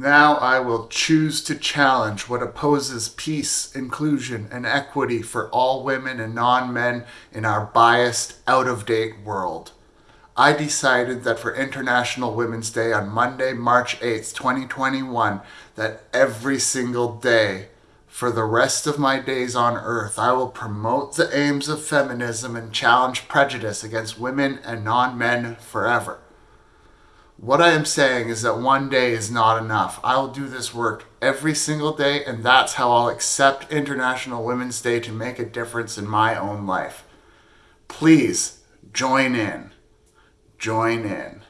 Now I will choose to challenge what opposes peace, inclusion, and equity for all women and non men in our biased, out of date world. I decided that for International Women's Day on Monday, March 8th, 2021, that every single day for the rest of my days on earth, I will promote the aims of feminism and challenge prejudice against women and non men forever. What I am saying is that one day is not enough. I will do this work every single day, and that's how I'll accept International Women's Day to make a difference in my own life. Please join in. Join in.